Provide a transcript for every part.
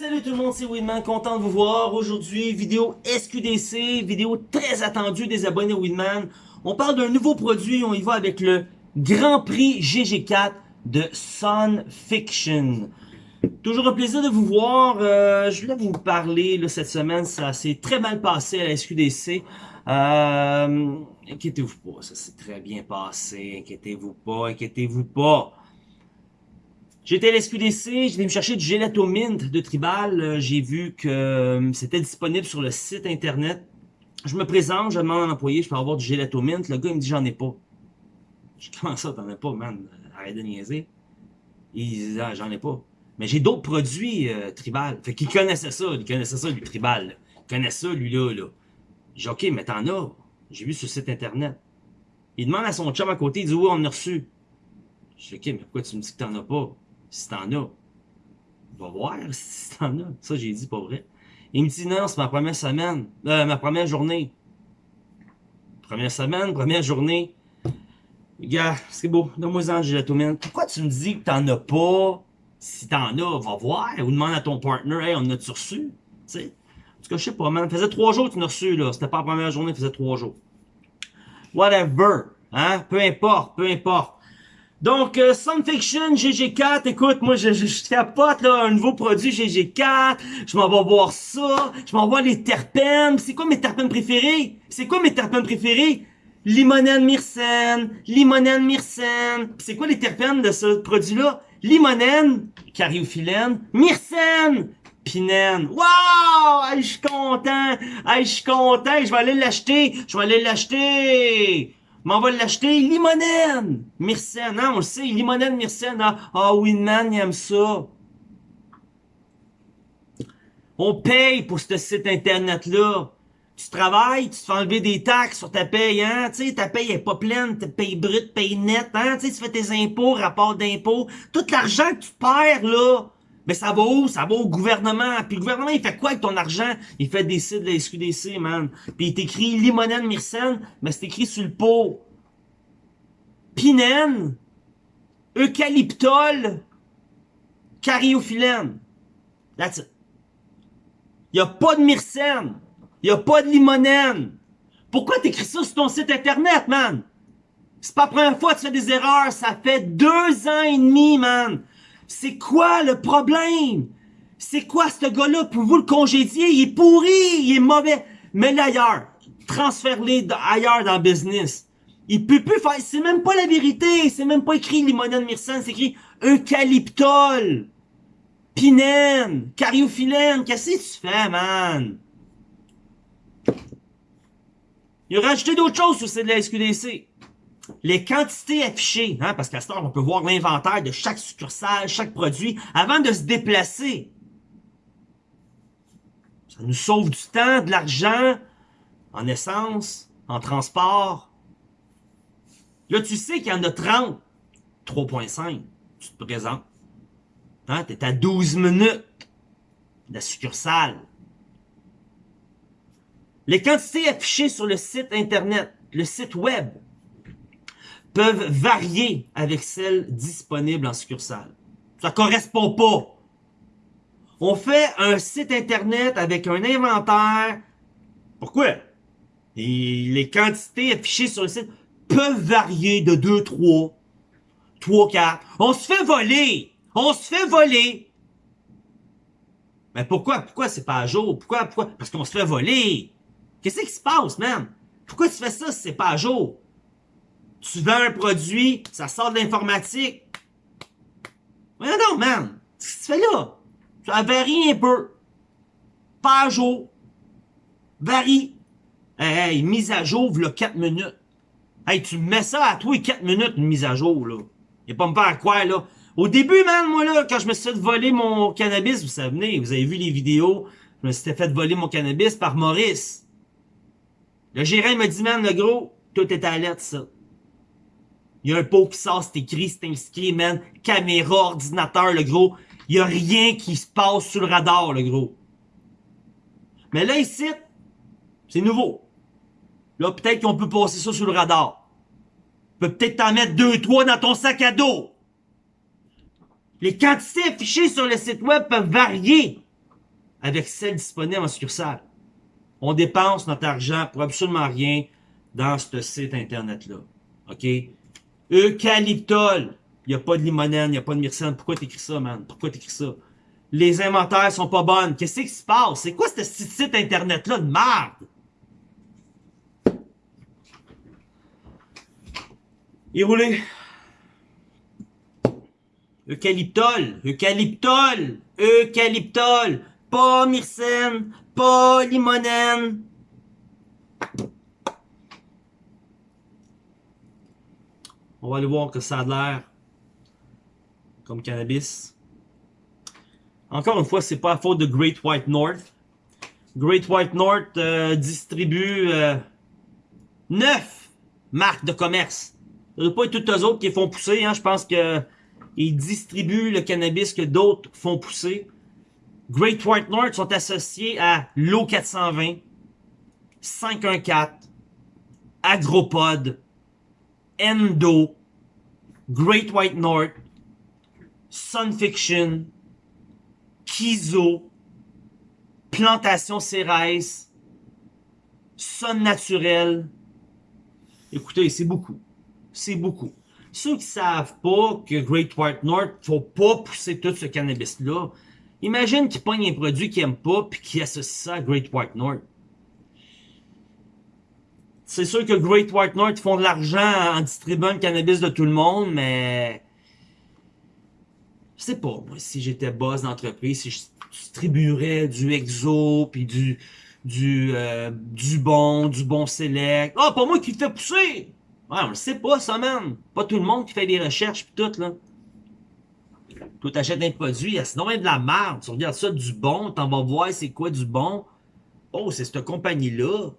Salut tout le monde, c'est Winman, content de vous voir. Aujourd'hui, vidéo SQDC, vidéo très attendue des abonnés Winman. On parle d'un nouveau produit, on y va avec le Grand Prix GG4 de Sun Fiction. Toujours un plaisir de vous voir. Euh, je voulais vous parler là, cette semaine, ça s'est très mal passé à la SQDC. Euh, inquiétez-vous pas, ça s'est très bien passé. Inquiétez-vous pas, inquiétez-vous pas. J'étais à l'SQDC, j'ai me chercher du gelato mint de Tribal. Euh, j'ai vu que euh, c'était disponible sur le site internet. Je me présente, je demande à l'employé, je peux avoir du gelato mint. Le gars, il me dit, j'en ai pas. Je comment ça, t'en as pas, man? Arrête de niaiser. Il dit, ah, j'en ai pas. Mais j'ai d'autres produits euh, Tribal. Fait qu'il connaissait ça, il connaissait ça, du Tribal. Il connaissait ça, lui-là, là. J'ai OK, mais t'en as. J'ai vu sur le site internet. Il demande à son chum à côté, il dit, oui, on a reçu. Je dis, OK, mais pourquoi tu me dis que t'en as pas? Si t'en as. Va voir si t'en as. Ça, j'ai dit pas vrai. Il me dit non, c'est ma première semaine. Euh, ma première journée. Première semaine, première journée. Gars, c'est beau. Donne-moi-en, la Pourquoi tu me dis que t'en as pas? Si t'en as, va voir. Ou demande à ton partner, hey, on a-tu reçu? Tu sais? En tout cas, je sais pas, man. Faisait trois jours que tu l'as reçu, là. C'était pas la première journée, faisait trois jours. Whatever. Hein? Peu importe, peu importe. Donc, euh, Fiction GG4, écoute, moi, je, je, je capote, là, un nouveau produit GG4, je m'en vais voir ça, je m'en vais les terpènes, c'est quoi mes terpènes préférés? C'est quoi mes terpènes préférés? Limonène myrcène, limonène myrcène, c'est quoi les terpènes de ce produit-là? Limonène, cariophyllène, myrcène, pinène. Wow! je suis content! je suis content! Je vais aller l'acheter! Je vais aller l'acheter! Mais on va l'acheter limonène! Myrcène, hein, on le sait, limonène, myrcène. Ah, ah Winman, il aime ça. On paye pour ce site internet-là. Tu travailles, tu te fais enlever des taxes sur ta paye, hein? Tu sais, ta paye est pas pleine, ta paye brute, paye nette, hein? Tu sais, tu fais tes impôts, rapport d'impôts. Tout l'argent que tu perds, là, mais ça va où? Ça va au gouvernement. Puis le gouvernement, il fait quoi avec ton argent? Il fait des sites de la SQDC, man. Puis il t'écrit limonène myrcène, mais c'est écrit sur le pot. Pinène, eucalyptol, cariophyllène. That's it. Il a pas de myrcène. Il a pas de limonène. Pourquoi t'écris ça sur ton site internet, man? C'est pas la première fois que tu fais des erreurs. Ça fait deux ans et demi, man. C'est quoi le problème? C'est quoi ce gars-là? Pour vous le congédier? Il est pourri, il est mauvais. Mets-le ailleurs. Transfère-le ailleurs dans le business. Il peut plus faire, c'est même pas la vérité. C'est même pas écrit limonène myrcène, c'est écrit eucalyptol. Pinène, cariophyllène, qu'est-ce que tu fais, man? Il a rajouté d'autres choses sur cette de la SQDC les quantités affichées, hein, parce qu'à ce on peut voir l'inventaire de chaque succursale, chaque produit, avant de se déplacer. Ça nous sauve du temps, de l'argent, en essence, en transport. Là, tu sais qu'il y en a 30. 3.5, tu te présentes. Hein, tu es à 12 minutes de la succursale. Les quantités affichées sur le site Internet, le site Web, peuvent varier avec celles disponibles en succursale. Ça correspond pas. On fait un site internet avec un inventaire. Pourquoi? Les quantités affichées sur le site peuvent varier de 2, 3, 3, 4. On se fait voler! On se fait voler! Mais pourquoi? Pourquoi c'est pas à jour? Pourquoi? Pourquoi? Parce qu'on se fait voler! Qu'est-ce qui se passe, man? Pourquoi tu fais ça si c'est pas à jour? Tu vends un produit, ça sort de l'informatique. Voyons donc, man. Qu'est-ce que tu fais là? Ça varie un peu. Pas à jour. Varie. Hey, hey, mise à jour, voilà 4 minutes. Hey, tu mets ça à toi 4 minutes, une mise à jour, là. Et pas me faire quoi, là. Au début, man, moi, là, quand je me suis fait voler mon cannabis, vous savez, vous avez vu les vidéos, je me suis fait voler mon cannabis par Maurice. Le gérant m'a dit, man, le gros, tout est à l'aide, ça. Il y a un pot qui sort, c'est écrit, c'est inscrit, man. Caméra, ordinateur, le gros. Il y a rien qui se passe sur le radar, le gros. Mais là, ici, c'est nouveau. Là, peut-être qu'on peut passer ça sur le radar. peut peut-être t'en mettre deux, trois dans ton sac à dos. Les quantités affichées sur le site web peuvent varier avec celle disponible en succursale. On dépense notre argent pour absolument rien dans ce site internet-là. OK? Eucalyptol. Il n'y a pas de limonène, il n'y a pas de myrcène. Pourquoi t'écris ça, man? Pourquoi t'écris ça? Les inventaires sont pas bonnes. Qu'est-ce qui se passe? C'est quoi ce site internet-là de merde? Il roulé. Eucalyptol, eucalyptol, eucalyptol, pas myrcène, pas limonène. On va aller voir que ça a l'air comme cannabis. Encore une fois, c'est pas à faute de Great White North. Great White North euh, distribue euh, 9 marques de commerce. Ce ne pas être toutes eux autres qui font pousser. Hein. Je pense que ils distribuent le cannabis que d'autres font pousser. Great White North sont associés à l'O 420, 514, Agropod, Endo, Great White North, Sunfiction, Kizo, Plantation Cérès, Sun Naturel. Écoutez, c'est beaucoup. C'est beaucoup. Ceux qui savent pas que Great White North, faut pas pousser tout ce cannabis-là, imagine qu'ils pognent un produit qu'ils aiment pas puis qu'ils associent ça à Great White North. C'est sûr que Great White North font de l'argent en distribuant le cannabis de tout le monde, mais... Je sais pas, moi, si j'étais boss d'entreprise, si je distribuerais du exo, puis du du euh, du bon, du bon select. Ah, pas moi qui le fait pousser! Ouais, on le sait pas, ça, man. Pas tout le monde qui fait des recherches pis tout, là. Toi, t'achètes un produit, sinon même de la merde. Tu regardes ça du bon, t'en vas voir c'est quoi du bon. Oh, c'est cette compagnie-là.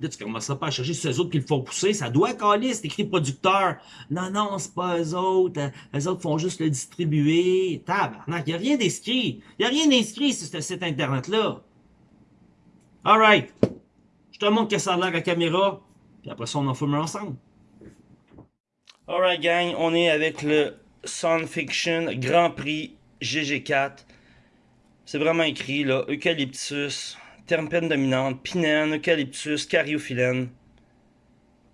Là, tu commences pas à chercher ceux autres qui le font pousser. Ça doit caler, c'est écrit producteur. Non, non, c'est pas eux autres. Eux autres font juste le distribuer. Tabarnak, y a rien d'inscrit. Y a rien d'inscrit sur ce site internet-là. Alright. Je te montre que ça a l'air à caméra. Puis après ça, on en fume ensemble. Alright, gang. On est avec le Sunfiction Grand Prix GG4. C'est vraiment écrit, là. Eucalyptus terpène dominante, pinène, eucalyptus, cariophyllène.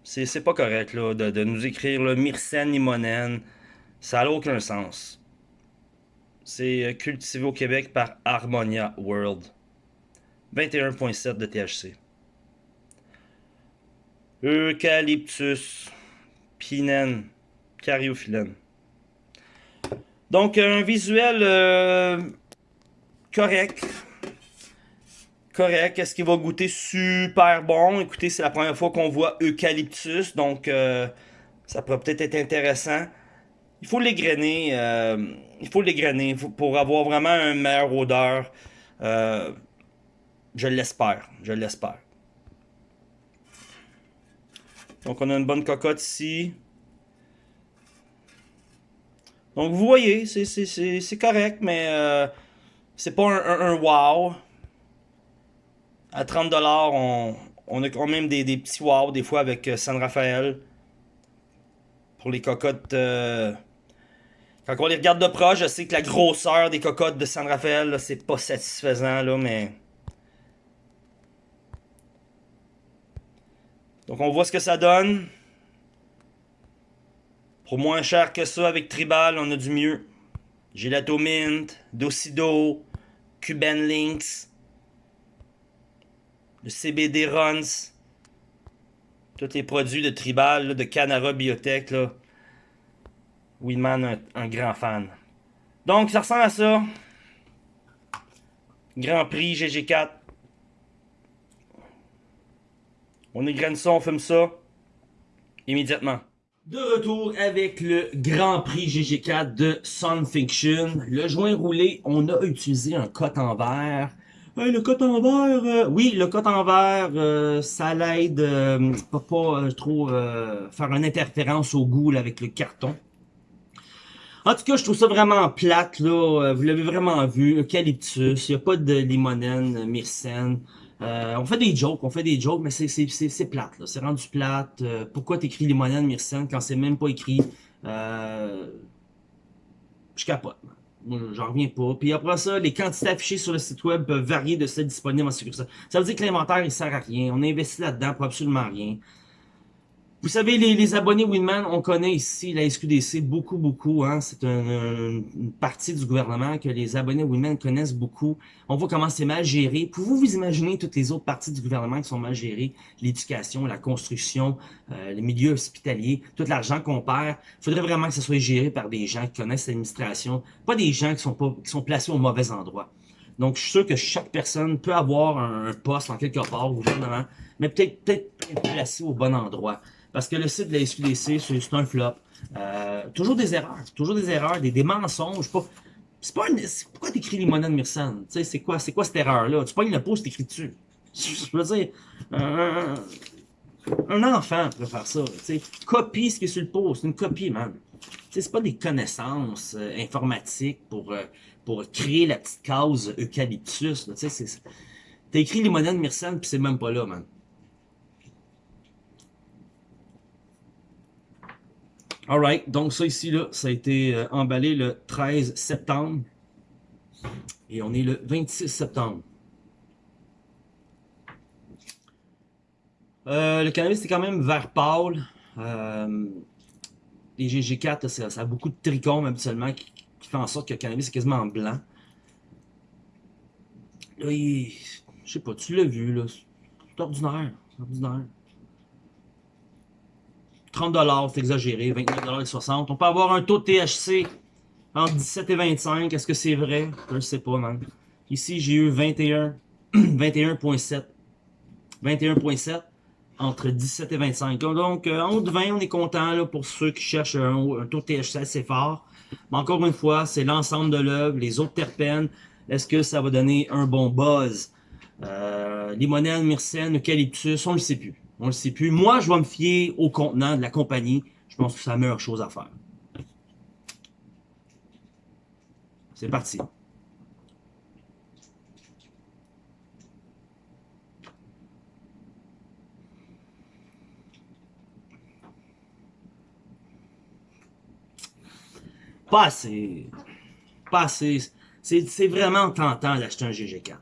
C'est pas correct là, de, nous écrire le myrcène, limonène. Ça n'a aucun sens. C'est euh, cultivé au Québec par Harmonia World. 21.7 de THC. Eucalyptus, pinène, cariophyllène. Donc un visuel euh, correct, correct. Est-ce qu'il va goûter super bon? Écoutez, c'est la première fois qu'on voit eucalyptus, donc euh, ça pourrait peut-être être intéressant. Il faut l'égrainer, euh, il faut l'égrainer pour avoir vraiment une meilleure odeur. Euh, je l'espère, je l'espère. Donc on a une bonne cocotte ici. Donc vous voyez, c'est correct, mais c'est pas un wow. À 30$, on, a quand même des, petits wow des fois avec euh, San Rafael. Pour les cocottes... Euh, quand on les regarde de proche, je sais que la grosseur des cocottes de San Rafael, c'est pas satisfaisant, là, mais... Donc on voit ce que ça donne. Pour moins cher que ça, avec Tribal, on a du mieux. Gelato Mint, Docido, Cuban Links, le CBD Runs, tous les produits de Tribal, de Canara Biotech, là. Winman, un, grand fan. Donc, ça ressemble à ça. Grand Prix GG4. On égrène ça, on fume ça. Immédiatement. De retour avec le Grand Prix GG4 de Sunfiction. Le joint roulé, on a utilisé un coton en verre le coton vert, euh, oui, le coton vert, euh, ça l'aide euh, pas, pas euh, trop faire une interférence au goût avec le carton. En tout cas, je trouve ça vraiment plate, là. Vous l'avez vraiment vu. Eucalyptus, il n'y a pas de limonène, myrcène. on fait des jokes, on fait des jokes, mais c'est plate, là. C'est rendu plate. pourquoi t'écris limonène, myrcène, quand c'est même pas écrit? je capote. J'en reviens pas. Puis après ça, les quantités affichées sur le site web peuvent varier de celles disponibles en succursale. Ça veut dire que l'inventaire, il sert à rien. On a investi là-dedans pour absolument rien. Vous savez, les, abonnés Winman, on connaît ici la SQDC beaucoup, beaucoup. Hein? C'est une partie du gouvernement que les abonnés Winman connaissent beaucoup. On voit comment c'est mal géré. Pouvez-vous vous imaginer toutes les autres parties du gouvernement qui sont mal gérées? L'éducation, la construction, euh, les milieux hospitaliers, tout l'argent qu'on perd. Il faudrait vraiment que ça soit géré par des gens qui connaissent l'administration, pas des gens qui sont, pas, qui sont placés au mauvais endroit. Donc, je suis sûr que chaque personne peut avoir un, poste en quelque part au gouvernement, mais peut-être peut-être placé au bon endroit. Parce que le site de la SQDC, c'est un flop. Euh, toujours des erreurs, toujours des erreurs, des, mensonges. C'est pas pourquoi t'écris Limonade sais, c'est quoi, c'est quoi cette erreur-là? Tu pognes le post, t'écris dessus. Je veux dire, un, enfant peut faire ça. Copie ce qui est sur le post, une copie, man. C'est pas des connaissances euh, informatiques pour, euh, pour créer la petite case eucalyptus. Écrit Limonade Myrsan, puis c'est même pas là, man. Alright, donc ça ici, là, ça a été euh, emballé le 13 septembre. Et on est le 26 septembre. Euh, le cannabis, c'est quand même vert pâle. Euh, les GG4, ça, a beaucoup de trichomes habituellement qui, qui fait en sorte que le cannabis est quasiment blanc. Là, il, je sais pas, tu l'as vu, là. C'est ordinaire. ordinaire. 30$, c'est exagéré, 29,60$. On peut avoir un taux de THC entre 17 et 25. Est-ce que c'est vrai? Je ne sais pas, man. Ici, j'ai eu 21, 21.7. 21.7 entre 17 et 25. Donc, euh, entre 20, on est content là, pour ceux qui cherchent un, taux de THC assez fort. Mais encore une fois, c'est l'ensemble de l'œuvre, les autres terpènes. Est-ce que ça va donner un bon buzz? Euh, limonène, myrcène, eucalyptus, on ne le sait plus. On le sait plus. Moi, je vais me fier au contenant de la compagnie. Je pense que c'est la meilleure chose à faire. C'est parti. Pas assez. Pas assez. C'est vraiment tentant d'acheter un GG4.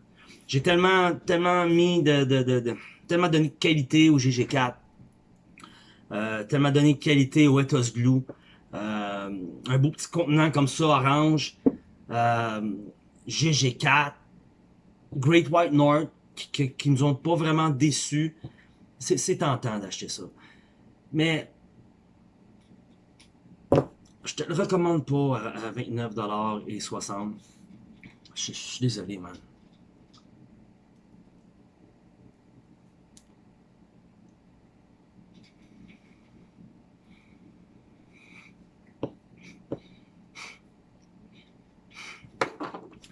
J'ai tellement, tellement mis de, tellement donné de qualité au GG4, euh, tellement donné de qualité au Ethos Glue, euh, un beau petit contenant comme ça, orange, euh, GG4, Great White North, qui, nous ont pas vraiment déçus. C'est tentant d'acheter ça. Mais je te le recommande pas à, à 29$ Je, je suis désolé, man.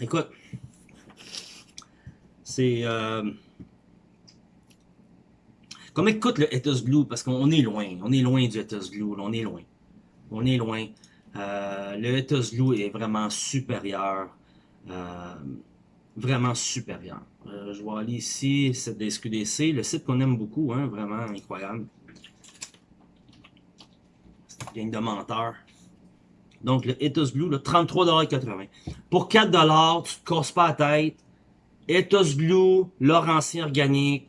Écoute, c'est... Euh, comme écoute le Ethos Glue, parce qu'on est loin, on est loin du Ethos Glue, on est loin. On est loin. Euh, le Ethos Glue est vraiment supérieur. Euh, vraiment supérieur. je vais aller ici, c'est des SQDC, le site qu'on aime beaucoup, hein, vraiment incroyable. C'est une de menteurs. Donc, le Ethos Blue, 33,80$. Pour 4$, tu te casses pas la tête. Ethos Blue, Laurentien organique.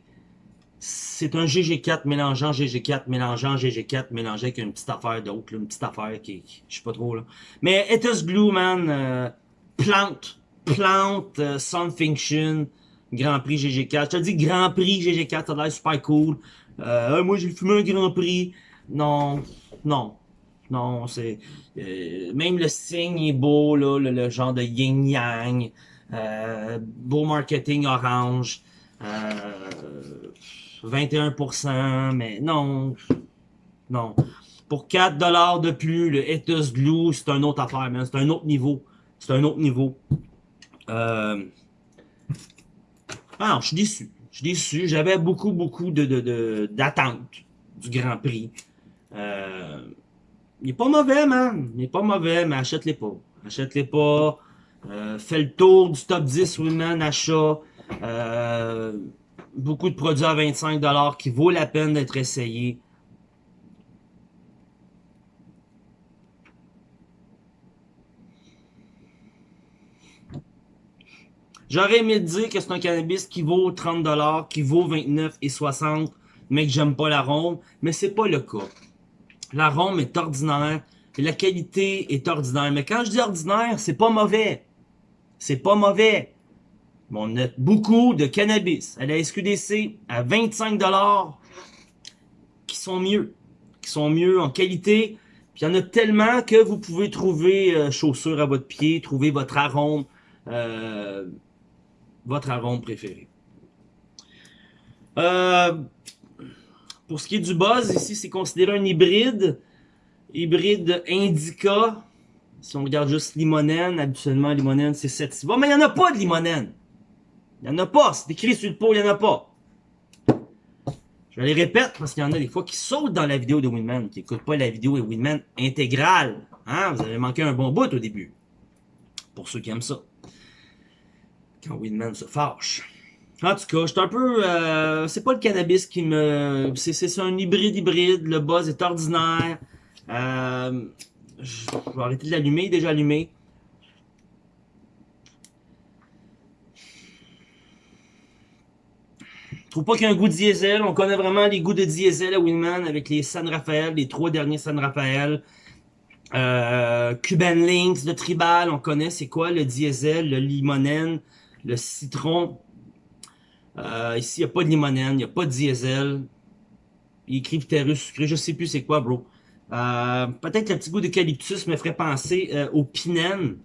C'est un GG4 mélangeant GG4, mélangeant GG4, mélangé avec une petite affaire d'autre, une petite affaire qui, je sais pas trop, là. Mais Ethos Blue, man, euh, plante, plante, euh, Grand Prix GG4. Je te dis Grand Prix GG4, ça a l'air super cool. Euh, moi, j'ai fumé un Grand Prix. Non, non, non, c'est... Euh, même le signe est beau, là, le, genre de yin-yang. Euh, beau marketing orange. 21%, euh, mais non. Non. Pour 4$ de plus, le Ethos Glue, c'est un autre affaire, C'est un autre niveau. C'est un autre niveau. Euh... Je suis déçu. Je suis déçu. J'avais beaucoup, beaucoup de d'attentes du Grand Prix. Il est pas mauvais, man. Il est pas mauvais, mais achète-les pas. Achète-les pas. Euh, fais le tour du top 10 Women achat. Euh, beaucoup de produits à 25$ qui vaut la peine d'être essayés. J'aurais aimé dire que c'est un cannabis qui vaut 30$, qui vaut 29,60$, mais que j'aime pas l'arôme, mais c'est pas le cas. L'arôme est ordinaire, et la qualité est ordinaire. Mais quand je dis ordinaire, c'est pas mauvais. C'est pas mauvais. on a beaucoup de cannabis à la SQDC à 25$ qui sont mieux. Qui sont mieux en qualité. Puis il y en a tellement que vous pouvez trouver euh, chaussures à votre pied, trouver votre arôme, euh, votre arôme préféré. Euh, pour ce qui est du buzz, ici c'est considéré un hybride. Hybride indica. Si on regarde juste limonène, habituellement limonène c'est 7 Bon, mais il n'y en a pas de limonène. Il n'y en a pas. C'est écrit sur le pot, il n'y en a pas. Je les répète parce qu'il y en a des fois qui sautent dans la vidéo de Winman, qui n'écoutent pas la vidéo de Winman intégrale. Hein? Vous avez manqué un bon bout au début. Pour ceux qui aiment ça. Quand Winman se fâche. En tout cas, je suis un peu... Euh, c'est pas le cannabis qui me... C'est un hybride hybride. Le buzz est ordinaire. Euh, je vais arrêter de l'allumer. déjà allumé. Je trouve pas qu'il y a un goût de diesel. On connaît vraiment les goûts de diesel à Winman avec les San Rafael, les trois derniers San Rafael. Euh, Cuban Links, le Tribal, on connaît c'est quoi le diesel, le limonène, le citron. Euh, ici, il n'y a pas de limonène, il n'y a pas de diesel. Il écrit terrus sucré, je sais plus c'est quoi, bro. Euh, peut-être le petit goût d'eucalyptus me ferait penser euh, au pinène.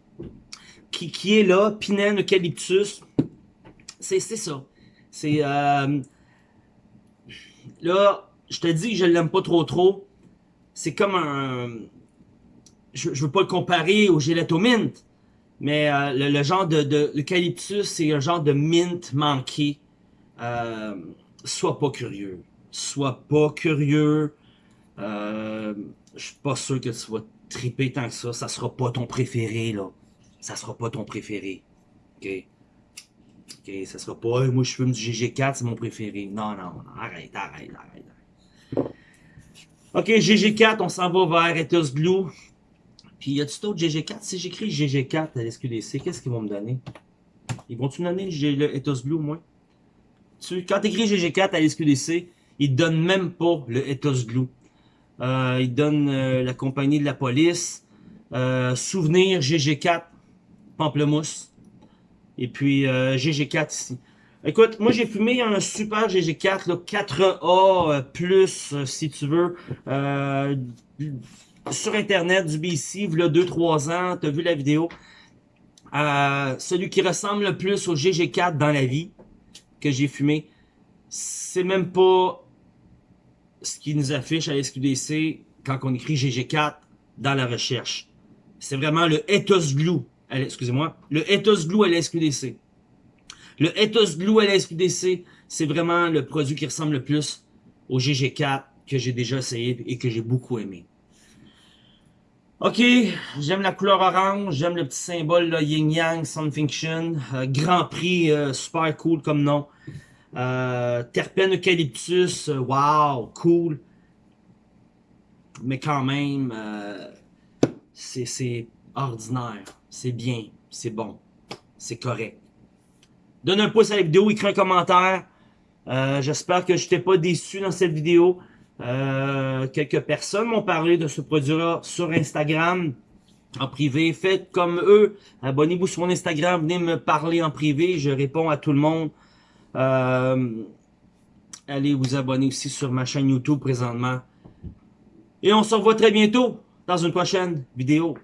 Qui, qui est là, pinène, eucalyptus. C'est ça. C'est... Euh, là, je te dis que je l'aime pas trop trop. C'est comme un... Je, je veux pas le comparer au gelato mint. Mais le, genre de, de l'eucalyptus, c'est un genre de mint manqué. Sois pas curieux. Sois pas curieux. Euh, je suis pas sûr que tu vas triper tant que ça. Ça sera pas ton préféré, là. Ça sera pas ton préféré. OK? OK, ça sera pas, moi je fume du GG4, c'est mon préféré. Non, non, non, arrête, arrête, arrête. OK, GG4, on s'en va vers Ethos Glue. Puis, y a-tu d'autres GG4? Si j'écris GG4 à l'SQDC, qu'est-ce qu'ils vont me donner? Ils vont-tu me donner le Ethos Glue, moi? Tu, quand tu écris GG4 à l'SQDC, ils te donnent même pas le Ethos Glue. Euh, il donne euh, la compagnie de la police. Euh, souvenir GG4 Pamplemousse. Et puis GG4 ici. Écoute, moi j'ai fumé un super GG4, là, 4A plus si tu veux. sur internet du BC, il y a 2-3 ans, tu as vu la vidéo. celui qui ressemble le plus au GG4 dans la vie que j'ai fumé, c'est même pas ce qui nous affiche à SQDC quand on écrit GG4 dans la recherche. C'est vraiment le Ethos Glue, excusez-moi, le Ethos Glue à la SQDC. Le Ethos Glue à la SQDC, c'est vraiment le produit qui ressemble le plus au GG4 que j'ai déjà essayé et que j'ai beaucoup aimé. Ok, j'aime la couleur orange, j'aime le petit symbole là, Yin Yang Sun Fiction, euh, Grand Prix, euh, super cool comme nom. Euh, terpène eucalyptus, euh, wow, cool. Mais quand même, c'est ordinaire. C'est bien, c'est bon, c'est correct. Donne un pouce à la vidéo, écris un commentaire. J'espère que je t'ai pas déçu dans cette vidéo. Quelques personnes m'ont parlé de ce produit-là sur Instagram en privé. Faites comme eux. Abonnez-vous sur mon Instagram. Venez me parler en privé. Je réponds à tout le monde. Euh, allez vous abonner aussi sur ma chaîne YouTube présentement. Et on se revoit très bientôt dans une prochaine vidéo.